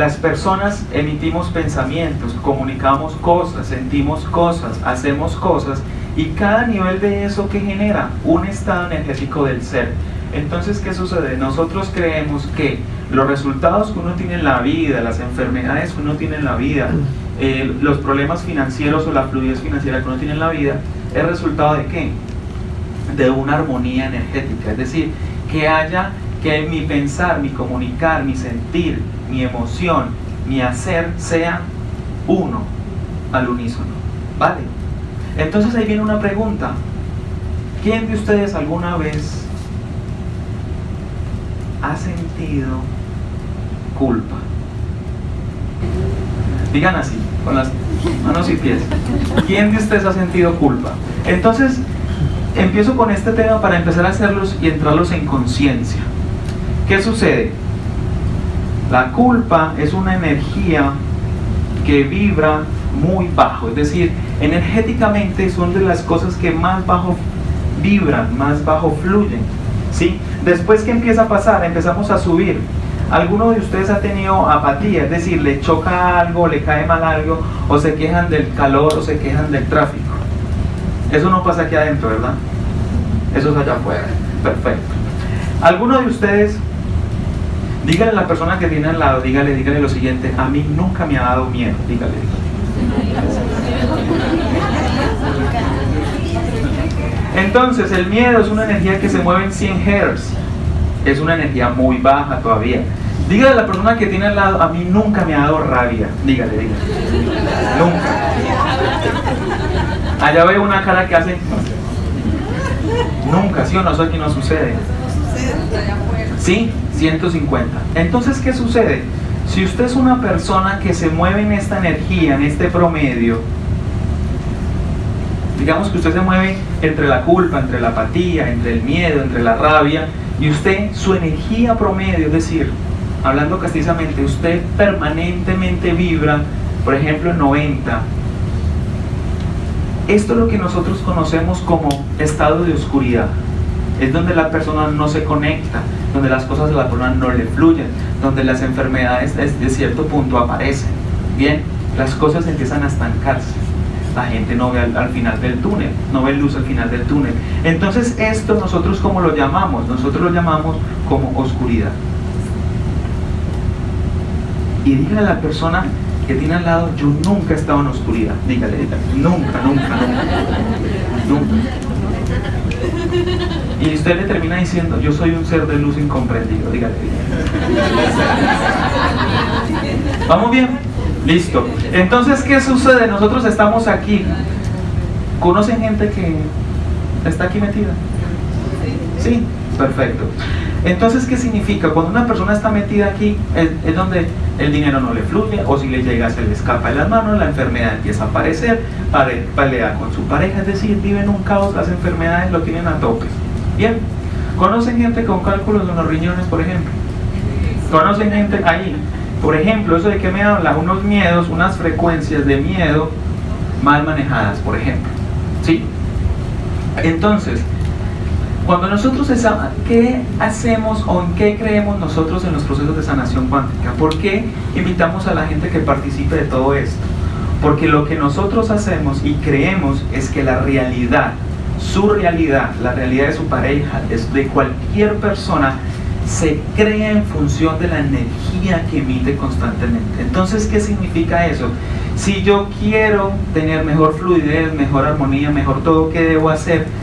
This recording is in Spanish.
las personas emitimos pensamientos, comunicamos cosas, sentimos cosas, hacemos cosas y cada nivel de eso que genera un estado energético del ser. Entonces, ¿qué sucede? Nosotros creemos que los resultados que uno tiene en la vida, las enfermedades que uno tiene en la vida, eh, los problemas financieros o la fluidez financiera que uno tiene en la vida, es resultado de qué? De una armonía energética. Es decir, que haya que mi pensar, mi comunicar, mi sentir, mi emoción, mi hacer sea uno al unísono. ¿Vale? Entonces ahí viene una pregunta. ¿Quién de ustedes alguna vez ha sentido culpa? Digan así, con las manos y pies. ¿Quién de ustedes ha sentido culpa? Entonces, empiezo con este tema para empezar a hacerlos y entrarlos en conciencia. ¿Qué sucede? La culpa es una energía que vibra muy bajo, es decir, energéticamente son de las cosas que más bajo vibran, más bajo fluyen. ¿sí? Después que empieza a pasar, empezamos a subir. ¿Alguno de ustedes ha tenido apatía? Es decir, le choca algo, le cae mal algo, o se quejan del calor, o se quejan del tráfico. Eso no pasa aquí adentro, ¿verdad? Eso es allá afuera. Perfecto. ¿Alguno de ustedes Dígale a la persona que viene al lado, dígale, dígale lo siguiente, a mí nunca me ha dado miedo, dígale. Entonces, el miedo es una energía que se mueve en 100 Hz. Es una energía muy baja todavía. Dígale a la persona que tiene al lado, a mí nunca me ha dado rabia. Dígale, dígale. Nunca. Allá veo una cara que hace... Nunca, ¿sí o no? Eso aquí no sucede. ¿Sí? 150. Entonces, ¿qué sucede? Si usted es una persona que se mueve en esta energía, en este promedio, digamos que usted se mueve entre la culpa, entre la apatía, entre el miedo, entre la rabia, y usted, su energía promedio, es decir, hablando castizamente, usted permanentemente vibra, por ejemplo, en 90. Esto es lo que nosotros conocemos como estado de oscuridad es donde la persona no se conecta, donde las cosas de la persona no le fluyen, donde las enfermedades de cierto punto aparecen. Bien, las cosas empiezan a estancarse. La gente no ve al, final del túnel, no ve luz al final del túnel. Entonces esto nosotros como lo llamamos, nosotros lo llamamos como oscuridad. Y dígale a la persona que tiene al lado, yo nunca he estado en oscuridad. Dígale, dígale, nunca, nunca, nunca. nunca. Y usted le termina diciendo, yo soy un ser de luz incomprendido, dígale. ¿Vamos bien? Listo. Entonces, ¿qué sucede? Nosotros estamos aquí. ¿Conocen gente que está aquí metida? Sí, perfecto. Entonces, ¿qué significa? Cuando una persona está metida aquí, es, donde el dinero no le fluye, o si le llega, se le escapa de las manos, la enfermedad empieza a aparecer, pelea con su pareja, es decir, vive en un caos, las enfermedades lo tienen a tope. Bien, ¿conocen gente con cálculos de los riñones, por ejemplo? ¿Conocen gente ahí? Por ejemplo, eso de que me habla, unos miedos, unas frecuencias de miedo mal manejadas, por ejemplo. ¿Sí? Entonces, cuando nosotros, ¿qué hacemos o en qué creemos nosotros en los procesos de sanación cuántica? ¿Por qué invitamos a la gente que participe de todo esto? Porque lo que nosotros hacemos y creemos es que la realidad su realidad, la realidad de su pareja, de cualquier persona, se crea en función de la energía que emite constantemente. Entonces, ¿qué significa eso? Si yo quiero tener mejor fluidez, mejor armonía, mejor todo, ¿qué debo hacer?